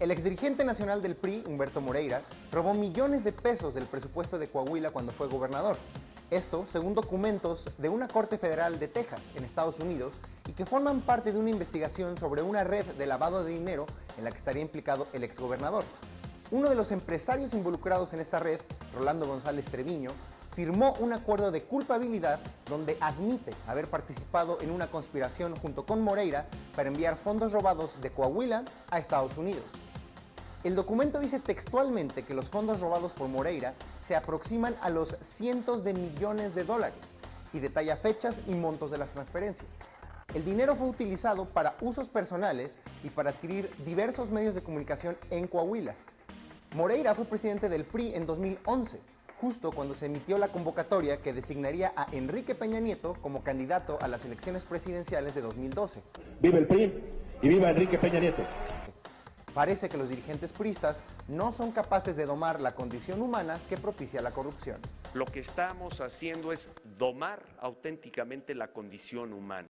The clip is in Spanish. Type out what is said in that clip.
El exdirigente nacional del PRI, Humberto Moreira, robó millones de pesos del presupuesto de Coahuila cuando fue gobernador. Esto según documentos de una corte federal de Texas, en Estados Unidos, y que forman parte de una investigación sobre una red de lavado de dinero en la que estaría implicado el exgobernador. Uno de los empresarios involucrados en esta red, Rolando González Treviño, firmó un acuerdo de culpabilidad donde admite haber participado en una conspiración junto con Moreira para enviar fondos robados de Coahuila a Estados Unidos. El documento dice textualmente que los fondos robados por Moreira se aproximan a los cientos de millones de dólares y detalla fechas y montos de las transferencias. El dinero fue utilizado para usos personales y para adquirir diversos medios de comunicación en Coahuila. Moreira fue presidente del PRI en 2011, justo cuando se emitió la convocatoria que designaría a Enrique Peña Nieto como candidato a las elecciones presidenciales de 2012. Viva el PRI y viva Enrique Peña Nieto. Parece que los dirigentes priistas no son capaces de domar la condición humana que propicia la corrupción. Lo que estamos haciendo es domar auténticamente la condición humana.